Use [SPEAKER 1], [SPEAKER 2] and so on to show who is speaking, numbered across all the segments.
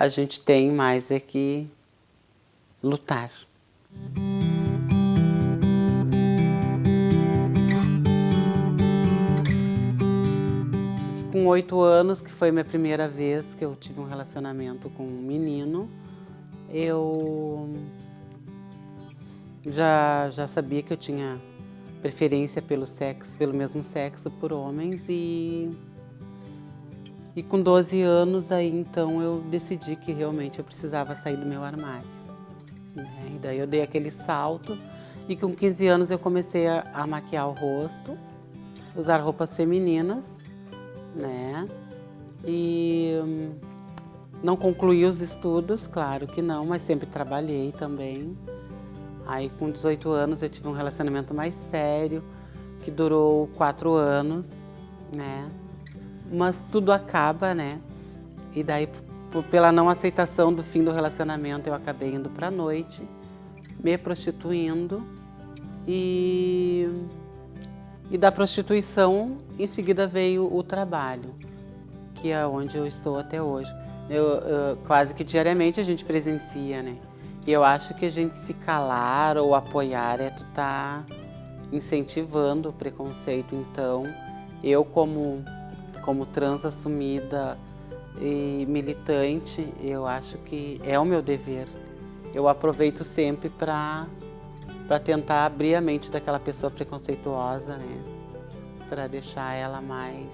[SPEAKER 1] a gente tem mais é que lutar. Com oito anos, que foi minha primeira vez que eu tive um relacionamento com um menino, eu já, já sabia que eu tinha preferência pelo sexo, pelo mesmo sexo, por homens e e com 12 anos aí então eu decidi que realmente eu precisava sair do meu armário. Né? E daí eu dei aquele salto e com 15 anos eu comecei a, a maquiar o rosto, usar roupas femininas, né? E hum, não concluí os estudos, claro que não, mas sempre trabalhei também. Aí com 18 anos eu tive um relacionamento mais sério, que durou quatro anos, né? Mas tudo acaba, né? E daí, pela não aceitação do fim do relacionamento, eu acabei indo pra noite, me prostituindo e, e da prostituição, em seguida veio o trabalho, que é onde eu estou até hoje. Eu, eu, quase que diariamente a gente presencia, né? E eu acho que a gente se calar ou apoiar é tu tá incentivando o preconceito. Então, eu como, como trans assumida e militante, eu acho que é o meu dever. Eu aproveito sempre para para tentar abrir a mente daquela pessoa preconceituosa, né? Para deixar ela mais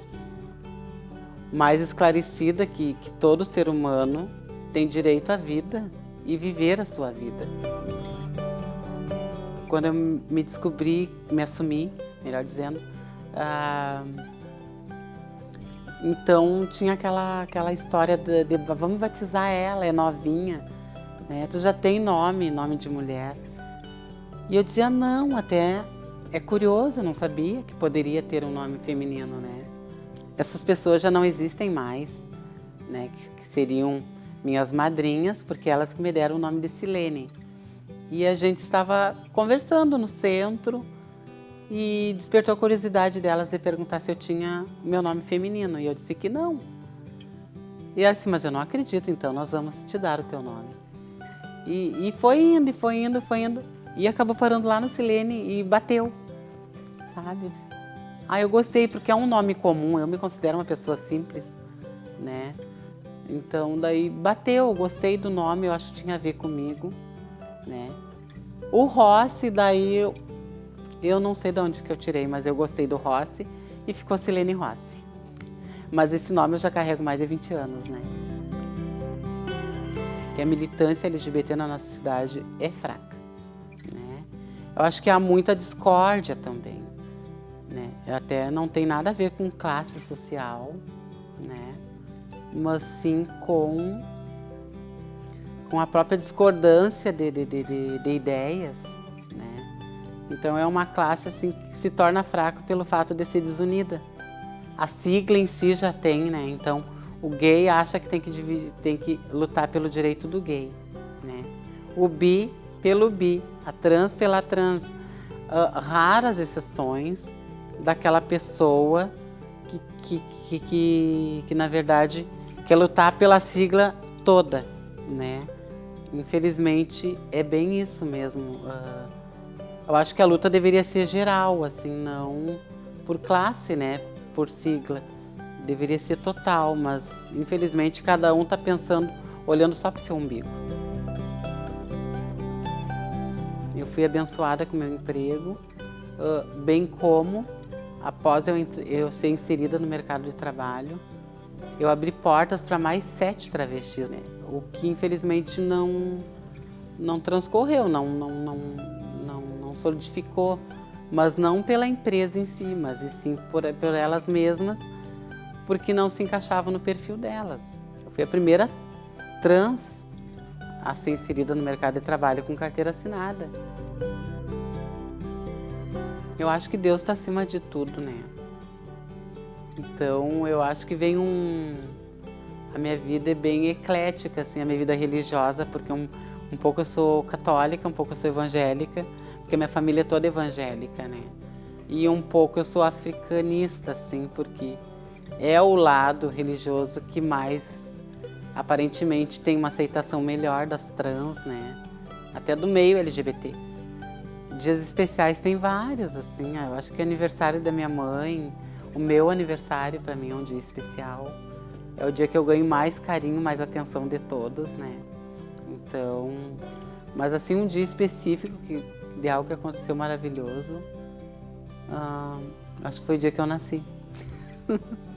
[SPEAKER 1] mais esclarecida que, que todo ser humano tem direito à vida e viver a sua vida. Quando eu me descobri, me assumi, melhor dizendo, ah, então tinha aquela, aquela história de, de, vamos batizar ela, é novinha, né? tu já tem nome, nome de mulher. E eu dizia não, até é curioso, não sabia que poderia ter um nome feminino, né? Essas pessoas já não existem mais, né? que, que seriam minhas madrinhas, porque elas que me deram o nome de Silene. E a gente estava conversando no centro e despertou a curiosidade delas de perguntar se eu tinha meu nome feminino. E eu disse que não. E ela disse, mas eu não acredito, então nós vamos te dar o teu nome. E, e foi indo, e foi indo, foi indo. E acabou parando lá no Silene e bateu, sabe? Ah, eu gostei, porque é um nome comum, eu me considero uma pessoa simples, né? Então, daí bateu, gostei do nome, eu acho que tinha a ver comigo, né? O Rossi, daí eu, não sei de onde que eu tirei, mas eu gostei do Rossi e ficou Silene Rossi. Mas esse nome eu já carrego mais de 20 anos, né? Que a militância LGBT na nossa cidade é fraca, né? Eu acho que há muita discórdia também, né? Até não tem nada a ver com classe social, né? mas sim com, com a própria discordância de, de, de, de ideias. Então é uma classe assim, que se torna fraca pelo fato de ser desunida. A sigla em si já tem, né? então o gay acha que tem que, dividir, tem que lutar pelo direito do gay. Né? O bi pelo bi, a trans pela trans. Uh, raras exceções daquela pessoa que, que, que, que, que na verdade que é lutar pela sigla toda, né? Infelizmente, é bem isso mesmo. Uh, eu acho que a luta deveria ser geral, assim, não por classe, né? Por sigla. Deveria ser total, mas infelizmente cada um está pensando, olhando só para o seu umbigo. Eu fui abençoada com meu emprego, bem como após eu, ser inserida no mercado de trabalho, eu abri portas para mais sete travestis, né? o que infelizmente não, não transcorreu, não, não, não solidificou, mas não pela empresa em si, mas e sim por, por elas mesmas, porque não se encaixavam no perfil delas. Eu fui a primeira trans a ser inserida no mercado de trabalho com carteira assinada. Eu acho que Deus está acima de tudo, né? Então eu acho que vem um... A minha vida é bem eclética, assim, a minha vida religiosa, porque um, um pouco eu sou católica, um pouco eu sou evangélica, porque minha família é toda evangélica, né? E um pouco eu sou africanista, assim, porque é o lado religioso que mais aparentemente tem uma aceitação melhor das trans, né? Até do meio LGBT. Dias especiais tem vários, assim. Eu acho que é aniversário da minha mãe, o meu aniversário para mim é um dia especial. É o dia que eu ganho mais carinho, mais atenção de todos, né? Então, mas assim um dia específico que de algo que aconteceu maravilhoso, ah, acho que foi o dia que eu nasci.